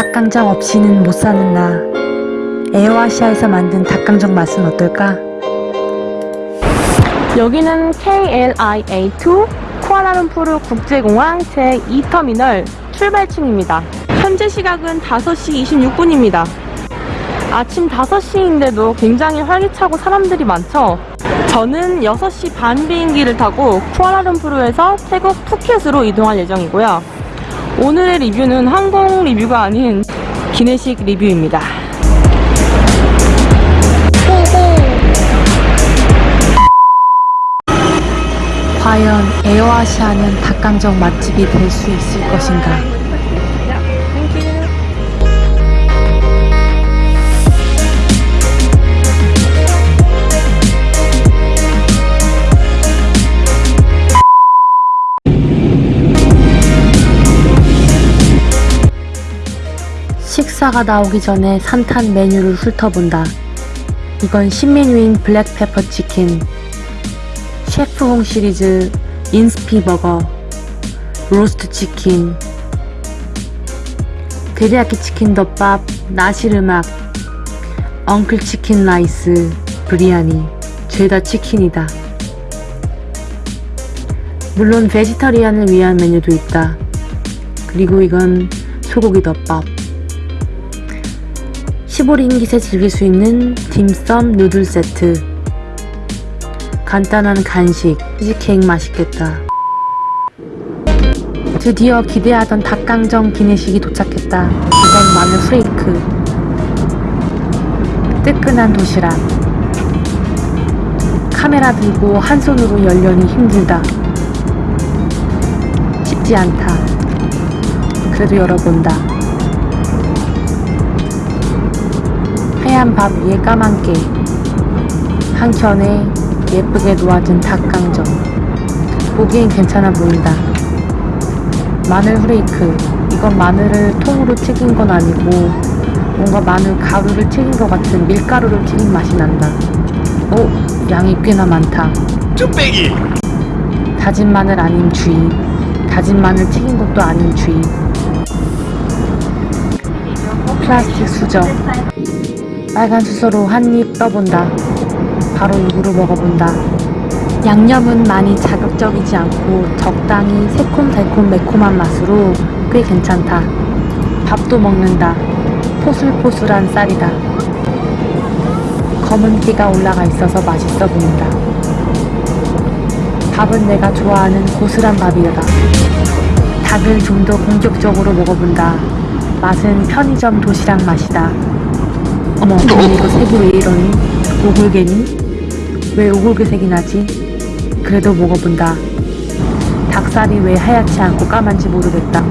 닭강정 없이는 못 사는 나. 에어아시아에서 만든 닭강정 맛은 어떨까? 여기는 KLIA2 쿠알라룸푸르 국제공항 제2터미널 출발층입니다. 현재 시각은 5시 26분입니다. 아침 5시인데도 굉장히 활기차고 사람들이 많죠? 저는 6시 반 비행기를 타고 쿠알라룸푸르에서 태국 푸켓으로 이동할 예정이고요. 오늘의 리뷰는 항공 리뷰가 아닌 기내식 리뷰입니다. 과연 에어아시아는 닭강정 맛집이 될 수 있을 것인가? 식사가 나오기 전에 Santan 메뉴를 훑어본다. 이건 신메뉴인 black pepper chicken, 셰프홍 시리즈 인스피 버거, roast chicken, 데리야끼 치킨 덮밥, nasi lemak, uncle chicken rice, 브리아니, 죄다 치킨이다. 물론 vegetarian을 위한 메뉴도 있다. 그리고 이건 소고기 덮밥. 15링깃에 즐길 수 있는 딤섬 누들 세트. 간단한 간식, 치즈케이크 맛있겠다. 드디어 기대하던 닭강정 기내식이 도착했다. 이건 마늘 프레이크. 뜨끈한 도시락. 카메라 들고 한 손으로 열려니 힘들다. 쉽지 않다. 그래도 열어본다. 하얀 밥 위에 까만 깨. 한켠에 예쁘게 놓아진 닭강정. 보기엔 괜찮아 보인다. 마늘 후레이크. 이건 마늘을 통으로 튀긴 건 아니고 뭔가 마늘 가루를 튀긴 것 같은 밀가루를 튀긴 맛이 난다. 오, 양이 꽤나 많다. 뚝배기 다진 마늘 아닌 주의. 다진 마늘 튀긴 것도 아닌 주의. 플라스틱 수저. 빨간 수저로 한 입 떠본다. 바로 입으로 먹어본다. 양념은 많이 자극적이지 않고 적당히 새콤달콤 매콤한 맛으로 꽤 괜찮다. 밥도 먹는다. 포슬포슬한 쌀이다. 검은 기가 올라가 있어서 맛있어 보인다. 밥은 내가 좋아하는 고슬한 밥이다. 닭을 좀더 본격적으로 먹어본다. 맛은 편의점 도시락 맛이다. 어머, 근데 이거 색이 왜 이러니? 오골개니? 왜 오골개 색이 나지? 그래도 먹어본다. 닭살이 왜 하얗지 않고 까만지 모르겠다.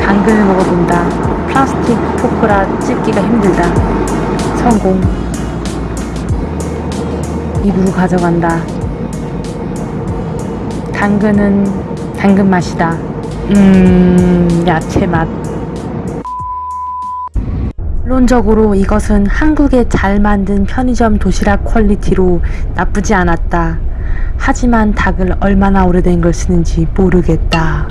당근을 먹어본다. 플라스틱 포크라 찢기가 힘들다. 성공. 입으로 가져간다. 당근은 당근 맛이다. 음, 야채 맛. 論적으로 이것은 한국에 잘 만든 편의점 도시락 퀄리티로 나쁘지 않았다. 하지만 닭을 얼마나 오래된 걸 쓰는지 모르겠다.